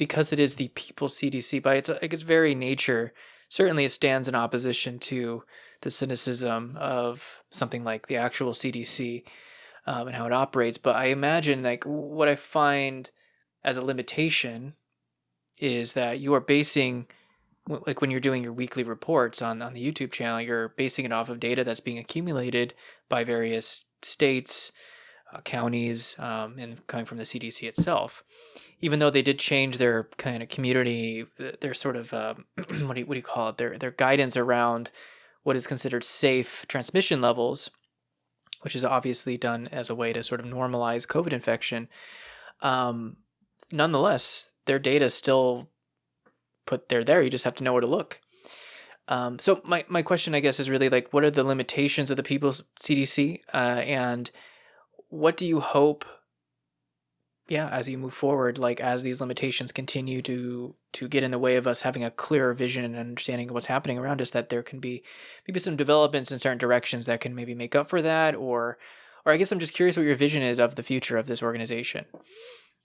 because it is the people's CDC by its like its very nature, certainly it stands in opposition to the cynicism of something like the actual CDC um, and how it operates. But I imagine like what I find as a limitation is that you are basing like when you're doing your weekly reports on on the YouTube channel, you're basing it off of data that's being accumulated by various states, uh, counties, um, and coming from the CDC itself. Even though they did change their kind of community, their sort of um, what do you, what do you call it? Their their guidance around what is considered safe transmission levels, which is obviously done as a way to sort of normalize COVID infection. Um, nonetheless, their data is still put there there. You just have to know where to look. Um, so my, my question, I guess, is really like, what are the limitations of the People's CDC, uh, and what do you hope? Yeah, as you move forward, like as these limitations continue to to get in the way of us having a clearer vision and understanding of what's happening around us, that there can be maybe some developments in certain directions that can maybe make up for that, or or I guess I'm just curious what your vision is of the future of this organization.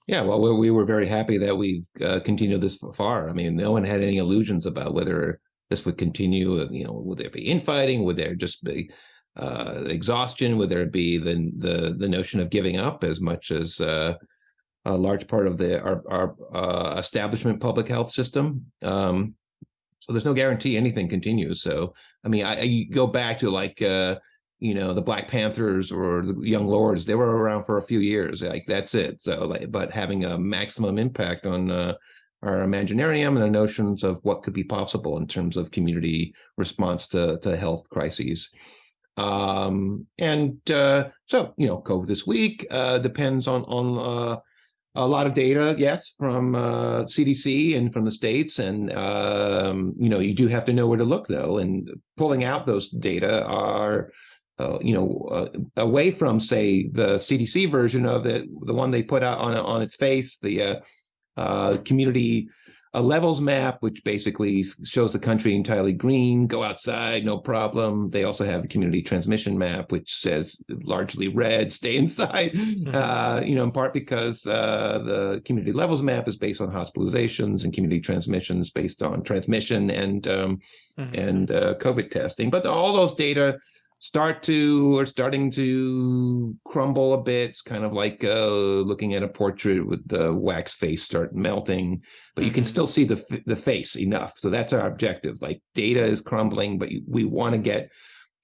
Yeah, well, we were very happy that we've uh, continued this far. I mean, no one had any illusions about whether this would continue. Uh, you know, would there be infighting? Would there just be uh, exhaustion? Would there be the the the notion of giving up as much as uh, a large part of the our, our uh, establishment public health system? Um, so there's no guarantee anything continues. So I mean, I, I go back to like uh, you know the black panthers or the young lords they were around for a few years like that's it so like but having a maximum impact on uh, our imaginarium and the notions of what could be possible in terms of community response to, to health crises um, and uh, so you know covid this week uh, depends on on uh, a lot of data, yes, from uh, CDC and from the states, and um, you know you do have to know where to look though. And pulling out those data are uh, you know, uh, away from say the CDC version of it, the one they put out on on its face, the uh, uh community uh, levels map, which basically shows the country entirely green. Go outside, no problem. They also have a community transmission map, which says largely red, stay inside. Mm-hmm. you know, in part because the community levels map is based on hospitalizations and community transmissions based on transmission and um, mm-hmm. and COVID testing. But all those data start to or starting to crumble a bit. It's kind of like uh, looking at a portrait with the wax face start melting, but you mm-hmm. can still see the the face enough. So that's our objective. Like data is crumbling, but we want to get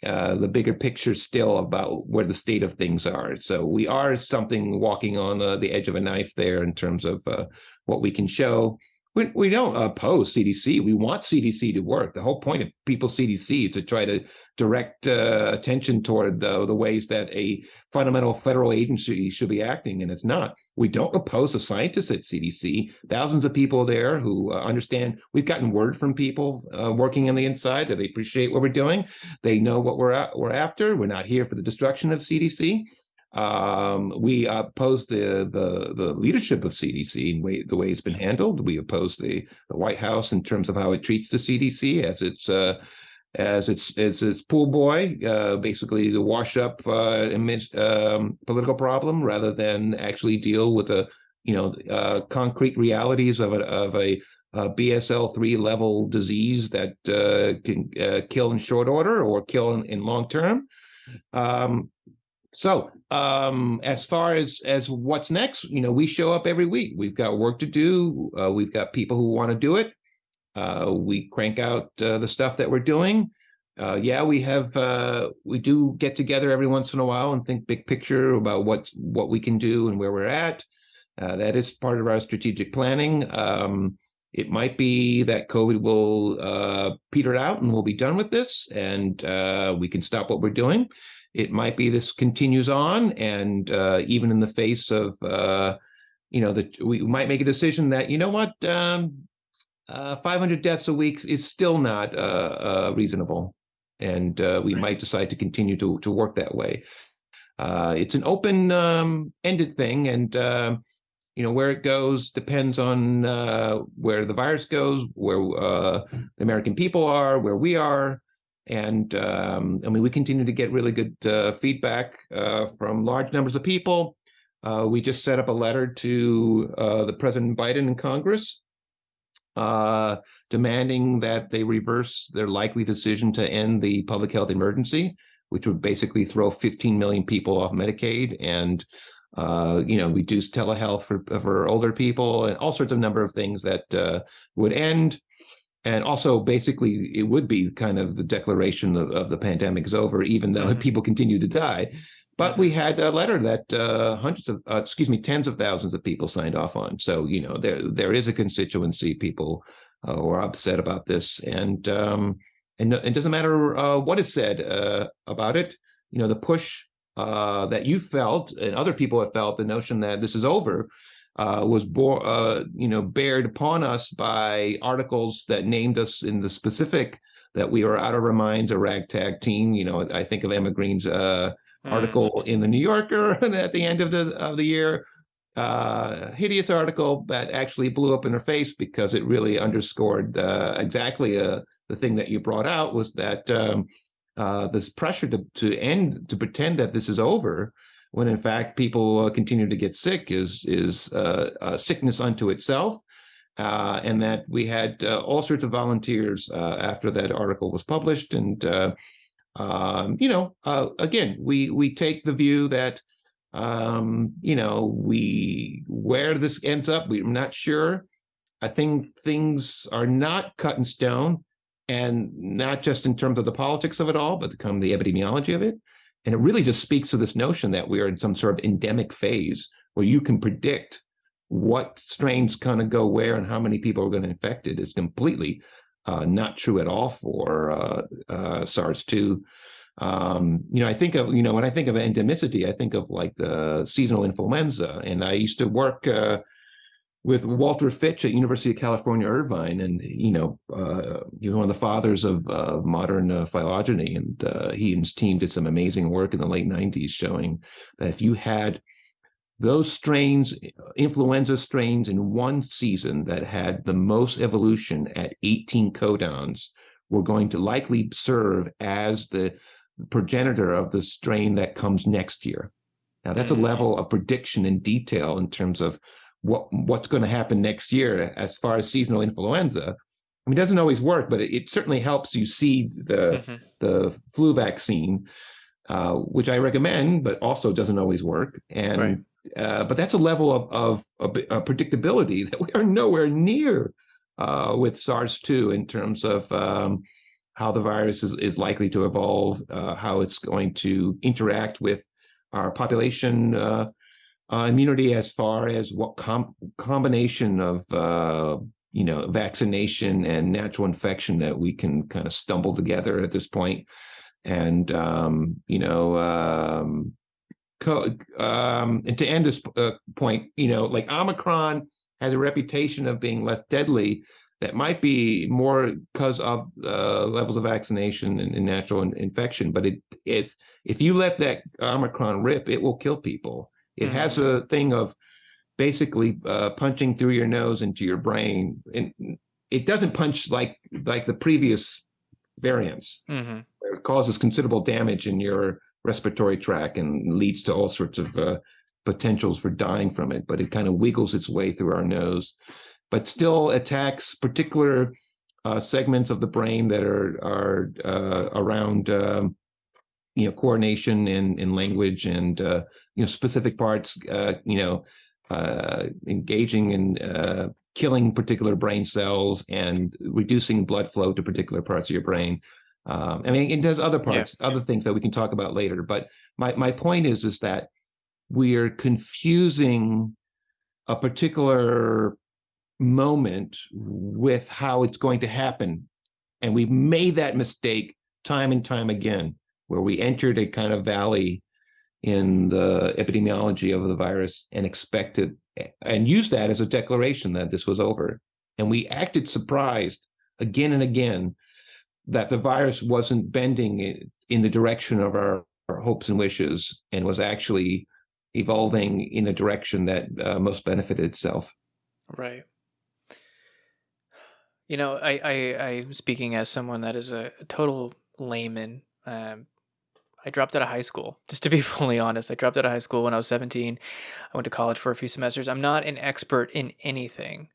uh, the bigger picture still about where the state of things are. So we are something walking on uh, the edge of a knife there in terms of uh, what we can show we, we don't oppose CDC. We want CDC to work. The whole point of people CDC is to try to direct uh, attention toward the, the ways that a fundamental federal agency should be acting, and it's not. We don't oppose the scientists at CDC. Thousands of people there who uh, understand. We've gotten word from people uh, working on the inside that they appreciate what we're doing. They know what we're we're after. We're not here for the destruction of CDC. Um, we oppose the, the the leadership of CDC and way, the way it's been handled. We oppose the, the White House in terms of how it treats the CDC as its uh, as its as its pool boy, uh, basically to wash up uh, um, political problem rather than actually deal with the you know uh, concrete realities of a of a, a BSL three level disease that uh, can uh, kill in short order or kill in, in long term. Um, so um, as far as as what's next, you know, we show up every week. We've got work to do. Uh, we've got people who want to do it. Uh, we crank out uh, the stuff that we're doing. Uh, yeah, we have uh, we do get together every once in a while and think big picture about what what we can do and where we're at. Uh, that is part of our strategic planning. Um, it might be that COVID will peter out and we'll be done with this, and we can stop what we're doing. It might be this continues on, and uh, even in the face of, uh, you know, that we might make a decision that you know what, um, uh, 500 deaths a week is still not uh, uh, reasonable, and uh, we right. might decide to continue to to work that way. it's an open-ended um, thing, and you know where it goes depends on where the virus goes, where the American people are, where we are. And um, I mean, we continue to get really good uh, feedback uh, from large numbers of people. uh, we just set up a letter to uh, the President Biden and Congress uh, demanding that they reverse their likely decision to end the public health emergency, which would basically throw 15 million people off Medicaid and uh, you know, reduce telehealth for for older people and all sorts of number of things that would end. And also, basically, it would be kind of the declaration of, of the pandemic is over, even though mm-hmm. people continue to die. But we had a letter that uh, hundreds of, uh, excuse me, tens of thousands of people signed off on. So you know, there there is a constituency people uh, who are upset about this, and um, and it doesn't matter uh, what is said uh, about it. You know, the push uh, that you felt and other people have felt, the notion that this is over, uh, was bore, uh, you know, bared upon us by articles that named us in the specific that we were out of our minds a ragtag team. You know, I think of Emma Green's uh, mm. article in the New Yorker at the end of the of the year. Uh, hideous article that actually blew up in her face because it really underscored uh, exactly uh, the thing that you brought out was that um, uh, this pressure to to end to pretend that this is over when in fact people uh, continue to get sick is is uh, sickness unto itself uh, and that we had uh, all sorts of volunteers uh, after that article was published. And um, you know, again, we we take the view that um, you know we where this ends up, we're not sure. I think things are not cut in stone, and not just in terms of the politics of it all, but come the epidemiology of it. And it really just speaks to this notion that we are in some sort of endemic phase where you can predict what strains kind of go where and how many people are going to infect it is completely uh, not true at all for uh, uh, SARS-2. Um, you know, I think of, you know, when I think of endemicity, I think of like the seasonal influenza. And I used to work uh, with Walter Fitch at University of California, Irvine. And, you know, uh, he was one of the fathers of uh, modern phylogeny. And he and his team did some amazing work in the late 90s showing that if you had those strains, influenza strains in one season that had the most evolution at 18 codons were going to likely serve as the progenitor of the strain that comes next year. Now that's a mm-hmm. level of prediction and detail in terms of what what's going to happen next year as far as seasonal influenza. I mean, it doesn't always work, but it, it certainly helps you see the mm-hmm. the flu vaccine, uh, which I recommend, but also doesn't always work. And right. Uh, but that's a level of, of, of, predictability that we are nowhere near uh, with SARS-2 in terms of um, how the virus is, is likely to evolve, uh, how it's going to interact with our population uh, uh, immunity as far as what com- combination of you know vaccination and natural infection that we can kind of stumble together at this point and um, you know um, um, and to end this uh, point, you know, like Omicron has a reputation of being less deadly. That might be more because of uh, levels of vaccination and, and natural in, infection, but it is if you let that Omicron rip, it will kill people. It mm-hmm. has a thing of basically uh, punching through your nose into your brain, and it doesn't punch like like the previous variants. Mm-hmm. It causes considerable damage in your respiratory tract and leads to all sorts of uh, potentials for dying from it. But it kind of wiggles its way through our nose, but still attacks particular uh, segments of the brain that are are uh, around. Um, you know, coordination in, in language and uh, you know specific parts. Uh, you know, uh, engaging in killing particular brain cells and reducing blood flow to particular parts of your brain. Um, I mean, it does other parts, yeah. other things that we can talk about later. But my my point is is that we are confusing a particular moment with how it's going to happen, and we've made that mistake time and time again, where we entered a kind of valley in the epidemiology of the virus and expected and used that as a declaration that this was over, and we acted surprised again and again that the virus wasn't bending in the direction of our, our hopes and wishes and was actually evolving in the direction that uh, most benefited itself. Right. You know, I, I I'm speaking as someone that is a, total layman. Um, I dropped out of high school. Just to be fully honest, I dropped out of high school when I was 17. I went to college for a few semesters. I'm not an expert in anything.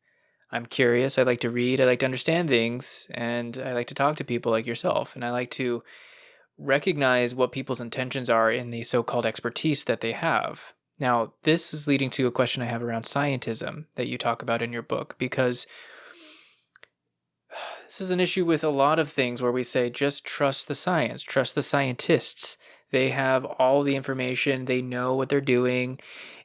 I'm curious. I like to read. I like to understand things, and I like to talk to people like yourself. And I like to recognize what people's intentions are in the so-called expertise that they have. Now, this is leading to a question I have around scientism that you talk about in your book, because this is an issue with a lot of things where we say just trust the science, trust the scientists. They have all the information, they know what they're doing.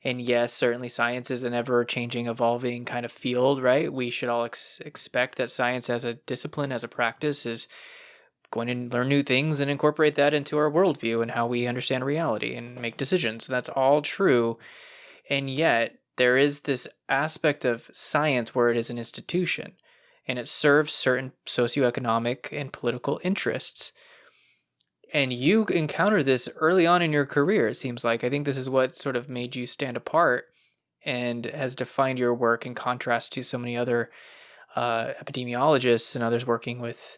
And yes, certainly science is an ever changing, evolving kind of field, right? We should all ex- expect that science as a discipline, as a practice, is going to learn new things and incorporate that into our worldview and how we understand reality and make decisions. That's all true. And yet, there is this aspect of science where it is an institution and it serves certain socioeconomic and political interests. And you encountered this early on in your career, it seems like. I think this is what sort of made you stand apart and has defined your work in contrast to so many other uh, epidemiologists and others working with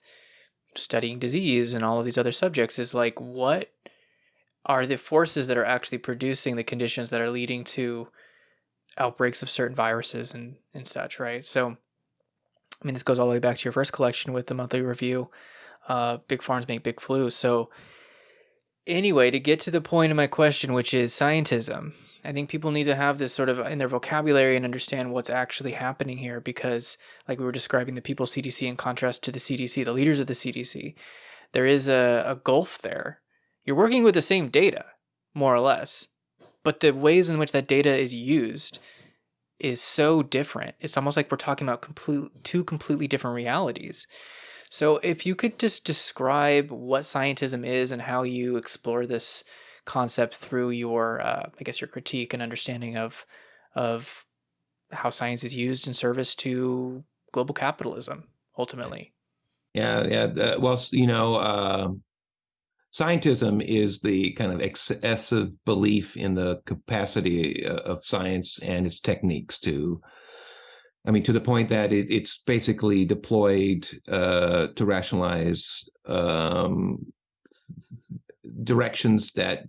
studying disease and all of these other subjects is like what are the forces that are actually producing the conditions that are leading to outbreaks of certain viruses and, and such, right? So I mean, this goes all the way back to your first collection with the monthly review, uh, Big Farms Make Big Flu. So, anyway, to get to the point of my question, which is scientism, I think people need to have this sort of in their vocabulary and understand what's actually happening here because, like we were describing the People CDC in contrast to the CDC, the leaders of the CDC, there is a, a gulf there. You're working with the same data, more or less, but the ways in which that data is used is so different. It's almost like we're talking about complete, two completely different realities. So, if you could just describe what scientism is and how you explore this concept through your, uh, I guess, your critique and understanding of of how science is used in service to global capitalism, ultimately. Yeah, yeah. well, you know, uh, scientism is the kind of excessive belief in the capacity uh, of science and its techniques to i mean to the point that it, it's basically deployed uh, to rationalize um, directions that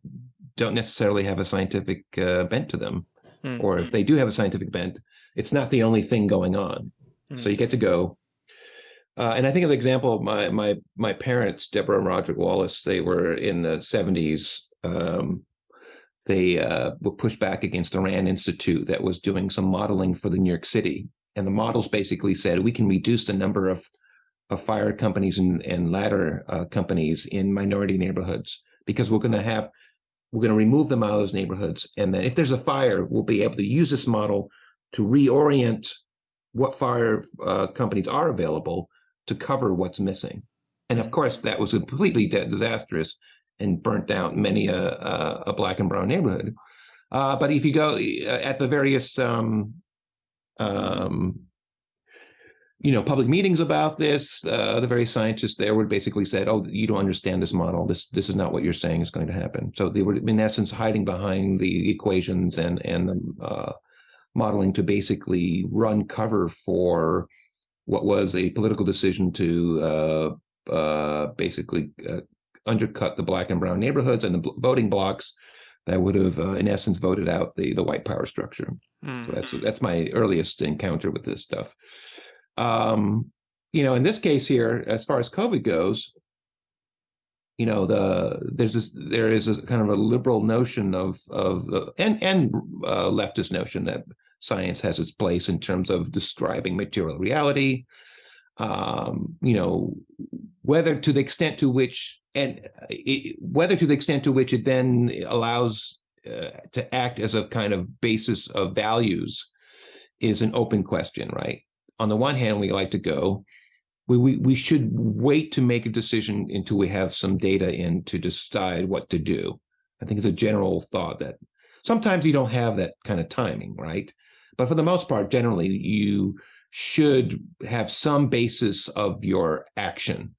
don't necessarily have a scientific uh, bent to them mm. or if they do have a scientific bent it's not the only thing going on mm. so you get to go uh, and I think of the example of my my my parents, Deborah and Roderick Wallace. They were in the seventies. Um, they uh, were pushed back against the Rand Institute that was doing some modeling for the New York City, and the models basically said we can reduce the number of of fire companies and, and ladder uh, companies in minority neighborhoods because we're going to have we're going to remove them out of those neighborhoods, and then if there's a fire, we'll be able to use this model to reorient what fire uh, companies are available to cover what's missing. And of course, that was completely disastrous and burnt down many a, a, a black and brown neighborhood. Uh, but if you go uh, at the various, um, um, you know, public meetings about this, uh, the various scientists there would basically said, "Oh, you don't understand this model. This this is not what you're saying is going to happen." So they were, in essence, hiding behind the equations and and the uh, modeling to basically run cover for what was a political decision to uh, uh, basically uh, undercut the black and brown neighborhoods and the voting blocks that would have, uh, in essence, voted out the the white power structure. Mm. So that's hmm. that's my earliest encounter with this stuff. Um, you know, in this case here, as far as COVID goes, you know, the there's this there is a kind of a liberal notion of of uh, and and uh, leftist notion that science has its place in terms of describing material reality. Um, you know, whether to the extent to which and it, whether to the extent to which it then allows uh, to act as a kind of basis of values is an open question, right? On the one hand, we like to go, we, we, we should wait to make a decision until we have some data in to decide what to do. I think it's a general thought that sometimes you don't have that kind of timing, right? But for the most part, generally, you should have some basis of your action.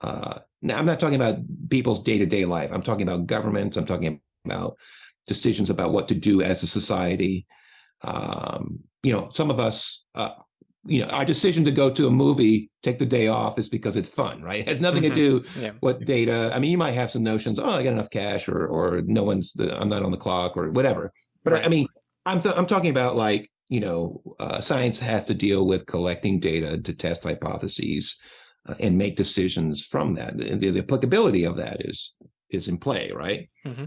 Uh, now, I'm not talking about people's day to day life. I'm talking about governments. I'm talking about decisions about what to do as a society. Um, you know, some of us uh, you know, our decision to go to a movie, take the day off, is because it's fun, right? It has nothing mm-hmm. to do yeah. what data. I mean, you might have some notions. Oh, I got enough cash, or or no one's. I'm not on the clock, or whatever. But right. I, I, mean, I'm I'm talking about like you know, uh, science has to deal with collecting data to test hypotheses uh, and make decisions from that. And the, the, applicability of that is is in play, right? Mm-hmm.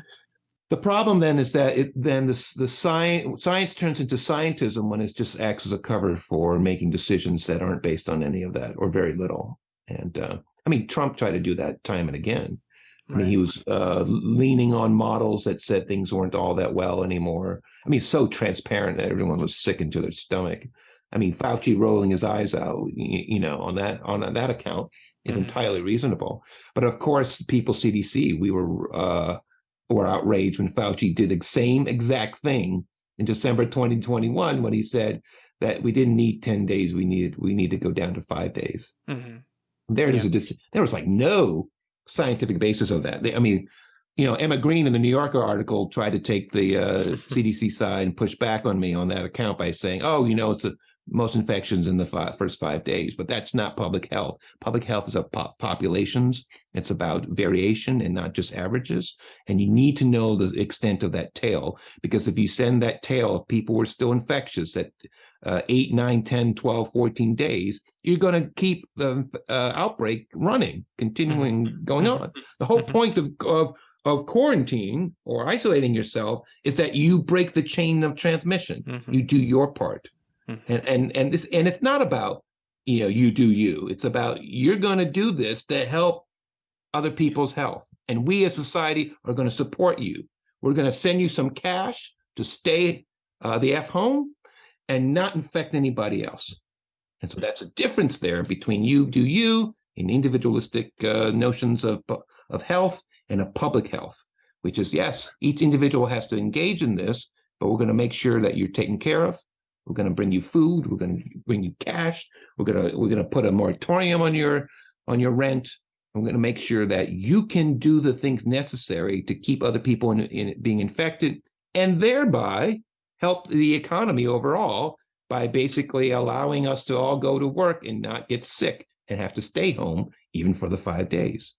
The problem then is that it then the, the science science turns into scientism when it just acts as a cover for making decisions that aren't based on any of that or very little. And uh, I mean, Trump tried to do that time and again. I mean, he was uh, leaning on models that said things weren't all that well anymore. I mean, so transparent that everyone was sick into their stomach. I mean, Fauci rolling his eyes out, you, know, on that on that account is mm-hmm. entirely reasonable. But of course, people CDC, we were uh, were outraged when Fauci did the same exact thing in December 2021 when he said that we didn't need 10 days, we needed we need to go down to five days. Mm-hmm. There yeah. is a there was like no scientific basis of that. They, I mean, you know, Emma Green in the New Yorker article tried to take the uh, CDC side and push back on me on that account by saying, "Oh, you know, it's the most infections in the five, first five days, but that's not public health. Public health is about populations. It's about variation and not just averages. And you need to know the extent of that tail, because if you send that tail, if people were still infectious at uh, 8, 9, 10, 12, 14 days, you're going to keep the uh, outbreak running, continuing mm-hmm. going on. The whole mm-hmm. point of, of of quarantine or isolating yourself is that you break the chain of transmission. Mm-hmm. You do your part. Mm-hmm. And and and this and it's not about you know you do you. It's about you're going to do this to help other people's health, and we as society are going to support you. We're going to send you some cash to stay uh, the f home and not infect anybody else. And so that's a difference there between you do you in individualistic uh, notions of of health and a public health, which is yes, each individual has to engage in this, but we're going to make sure that you're taken care of we're going to bring you food. We're going to bring you cash. We're going to we're going to put a moratorium on your on your rent. We're going to make sure that you can do the things necessary to keep other people in, in being infected, and thereby help the economy overall by basically allowing us to all go to work and not get sick and have to stay home even for the five days.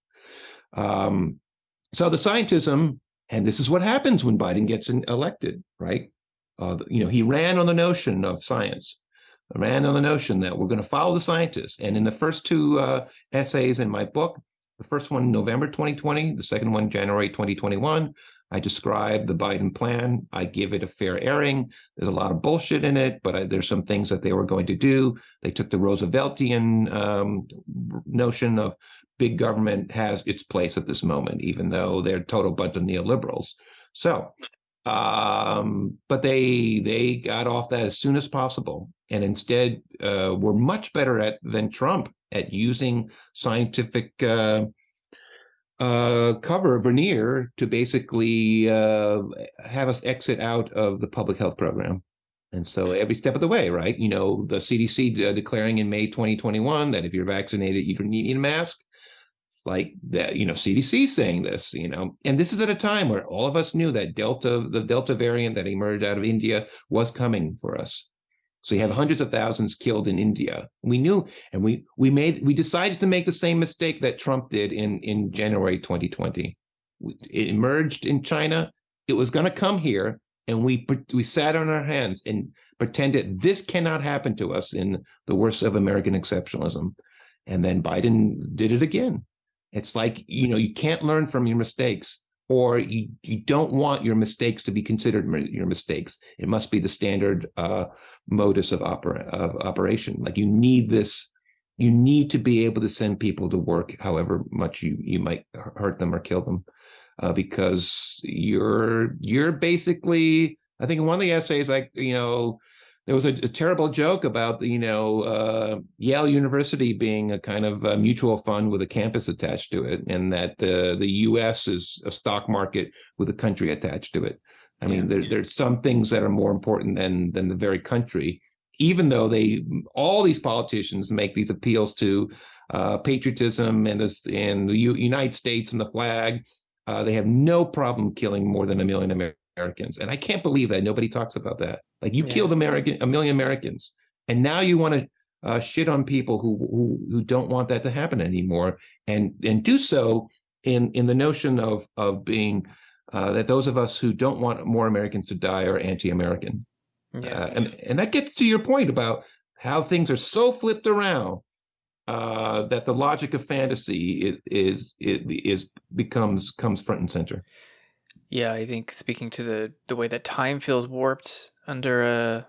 Um, so the scientism, and this is what happens when Biden gets elected, right? Uh, you know, he ran on the notion of science, ran on the notion that we're going to follow the scientists. And in the first two uh, essays in my book, the first one November 2020, the second one January 2021, I describe the Biden plan. I give it a fair airing. There's a lot of bullshit in it, but I, there's some things that they were going to do. They took the Rooseveltian um, notion of big government has its place at this moment, even though they're total bunch of neoliberals. So um, but they they got off that as soon as possible, and instead uh, were much better at than Trump at using scientific uh, uh, cover veneer to basically uh, have us exit out of the public health program. And so every step of the way, right? You know, the CDC de- declaring in May 2021 that if you're vaccinated, you don't need a mask like that, you know, CDC saying this, you know, and this is at a time where all of us knew that Delta, the Delta variant that emerged out of India was coming for us. So you have hundreds of thousands killed in India. We knew, and we we made we decided to make the same mistake that Trump did in in January 2020. It emerged in China. It was going to come here, and we we sat on our hands and pretended this cannot happen to us in the worst of American exceptionalism. And then Biden did it again. It's like, you know, you can't learn from your mistakes or you, you don't want your mistakes to be considered your mistakes. It must be the standard uh, modus of, of operation. Like you need this, you need to be able to send people to work, however much you, you might hurt them or kill them, uh, because you're you're basically. I think in one of the essays, like you know, there was a, a, terrible joke about you know uh, Yale University being a kind of a mutual fund with a campus attached to it, and that uh, the U.S. is a stock market with a country attached to it. I mean, there, there's some things that are more important than than the very country, even though they all these politicians make these appeals to uh, patriotism and this and the U- United States and the flag. Uh, they have no problem killing more than a million Americans Americans. And I can't believe that nobody talks about that. Like you yeah. killed American a million Americans, and now you want to uh, shit on people who, who who don't want that to happen anymore, and and do so in in the notion of of being uh, that those of us who don't want more Americans to die are anti-American. Yeah. Uh, and and that gets to your point about how things are so flipped around uh, that the logic of fantasy is, is is becomes comes front and center. Yeah, I think speaking to the the way that time feels warped under a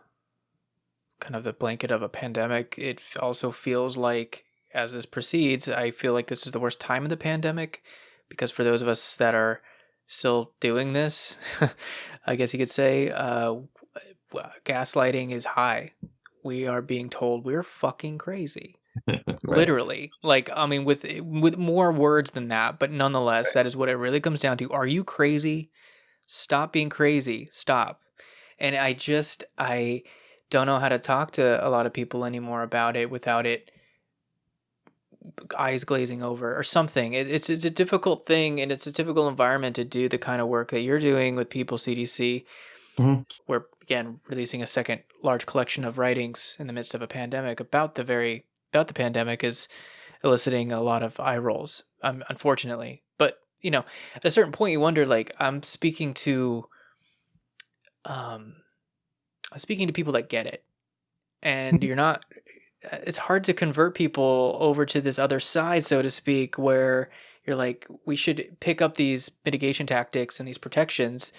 kind of the blanket of a pandemic, it also feels like as this proceeds, I feel like this is the worst time of the pandemic because for those of us that are still doing this, I guess you could say, uh, gaslighting is high. We are being told we're fucking crazy. right. Literally. Like, I mean, with with more words than that, but nonetheless, right. that is what it really comes down to. Are you crazy? Stop being crazy. Stop. And I just I don't know how to talk to a lot of people anymore about it without it eyes glazing over or something. It, it's it's a difficult thing and it's a difficult environment to do the kind of work that you're doing with People CDC. Mm-hmm. We're again releasing a second large collection of writings in the midst of a pandemic about the very about the pandemic is eliciting a lot of eye rolls, um, unfortunately. But you know, at a certain point, you wonder like I'm speaking to, um, I'm speaking to people that get it, and you're not it's hard to convert people over to this other side, so to speak, where you're like, we should pick up these mitigation tactics and these protections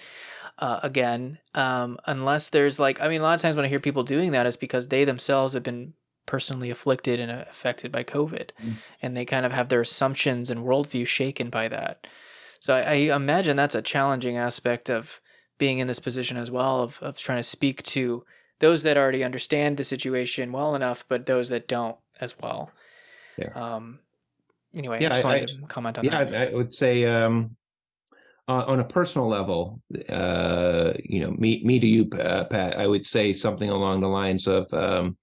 uh, again, um, unless there's like, I mean, a lot of times when I hear people doing that, it's because they themselves have been personally afflicted and affected by COVID, mm. and they kind of have their assumptions and worldview shaken by that. So I, I imagine that's a challenging aspect of being in this position as well, of, of trying to speak to those that already understand the situation well enough, but those that don't as well. Yeah. Um, anyway, yeah, I just wanted I, to comment on yeah, that. I, I would say um, on a personal level, uh, you know, me, me to you, uh, Pat, I would say something along the lines of, um,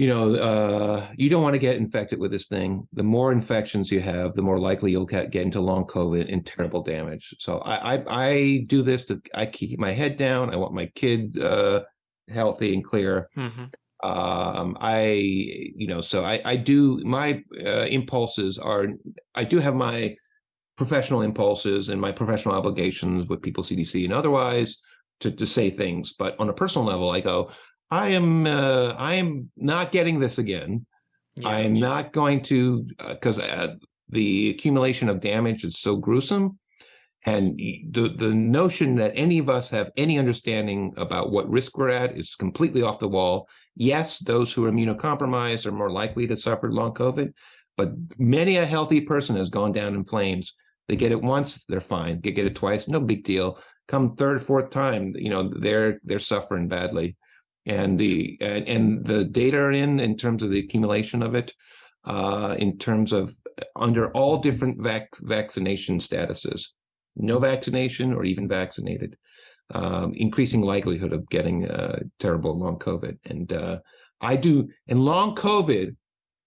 you know, uh, you don't want to get infected with this thing. The more infections you have, the more likely you'll get, get into long COVID and terrible damage. So I, I, I do this to, I keep my head down. I want my kids, uh, healthy and clear. Mm-hmm. Um, I, you know, so I, I do my uh, impulses are, I do have my professional impulses and my professional obligations with People CDC and otherwise to, to say things. But on a personal level, I go, I am, uh, I am not getting this again. Yeah, I am yeah. not going to, because uh, uh, the accumulation of damage is so gruesome and the, the notion that any of us have any understanding about what risk we're at is completely off the wall. Yes, those who are immunocompromised are more likely to suffer long COVID, but many a healthy person has gone down in flames. They get it once, they're fine. They get it twice, no big deal. Come third, fourth time, you know, they're they're suffering badly. And the and, and the data are in in terms of the accumulation of it, uh, in terms of under all different vac- vaccination statuses no vaccination or even vaccinated, um, increasing likelihood of getting uh, terrible long COVID. And uh, I do, and long COVID,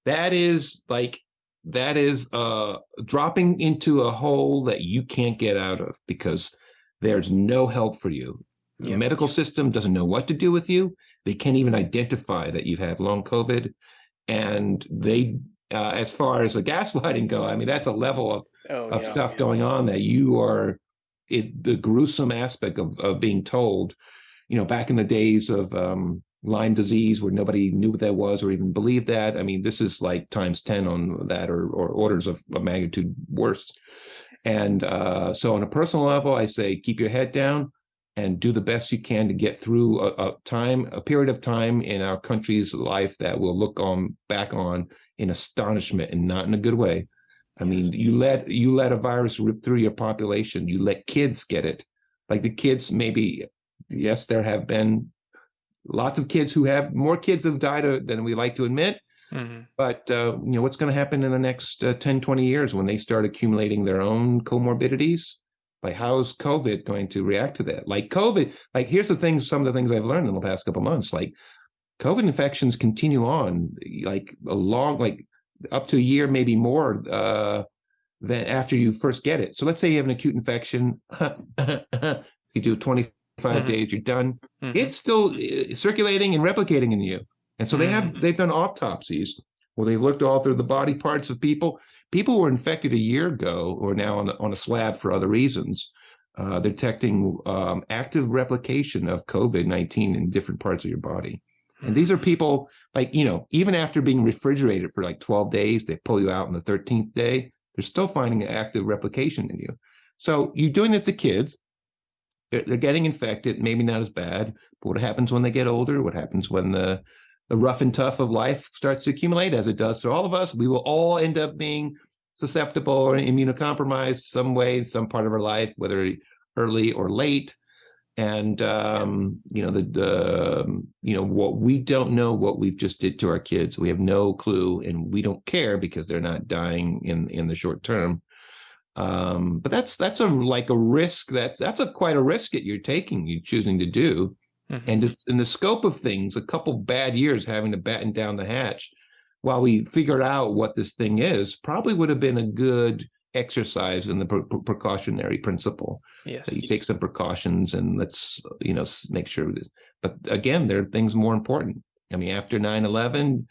that is like, that is uh, dropping into a hole that you can't get out of because there's no help for you. The yeah. medical system doesn't know what to do with you. They can't even identify that you've had long COVID. And they, uh, as far as the gaslighting go, I mean, that's a level of oh, of yeah, stuff yeah. going on that you are it the gruesome aspect of, of being told you know back in the days of um, lyme disease where nobody knew what that was or even believed that i mean this is like times 10 on that or, or orders of, of magnitude worse and uh, so on a personal level i say keep your head down and do the best you can to get through a, a, time a period of time in our country's life that we'll look on back on in astonishment and not in a good way I yes. mean, you let you let a virus rip through your population. You let kids get it. Like the kids, maybe yes, there have been lots of kids who have more kids have died uh, than we like to admit. Mm-hmm. But uh, you know what's going to happen in the next uh, 10, 20 years when they start accumulating their own comorbidities? Like how's COVID going to react to that? Like COVID, like here's the things, some of the things I've learned in the past couple months. Like COVID infections continue on, like a long, like up to a year, maybe more, uh, than after you first get it. So let's say you have an acute infection, you do 25 mm-hmm. days, you're done. Mm-hmm. It's still uh, circulating and replicating in you. And so they have Mm. they've done autopsies where they looked all through the body parts of people. People who were infected a year ago or now on, on a slab for other reasons, uh, detecting um, active replication of COVID 19 in different parts of your body. And these are people like, you know, even after being refrigerated for like 12 days, they pull you out on the 13th day, they're still finding active replication in you. So you're doing this to kids. They're, they're getting infected, maybe not as bad, but what happens when they get older? What happens when the the rough and tough of life starts to accumulate, as it does to all of us? We will all end up being susceptible or immunocompromised some way, some part of our life, whether early or late. And um, you know the, the um, you know what we don't know what we've just did to our kids. We have no clue and we don't care because they're not dying in in the short term. Um, but that's that's a like a risk that that's a quite a risk that you're taking you choosing to do Mhm. and it's in the scope of things a couple bad years having to batten down the hatch while we figured out what this thing is probably would have been a good exercise in the pre- pre- precautionary principle yes. that you take some precautions and let's you know make sure this but again there are things more important i mean after 9-11 uh,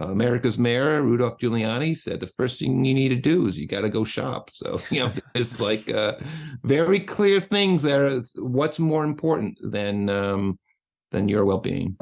america's mayor rudolph giuliani said the first thing you need to do is you got to go shop. So you know it's like uh, very clear things that are what's more important than um than your well-being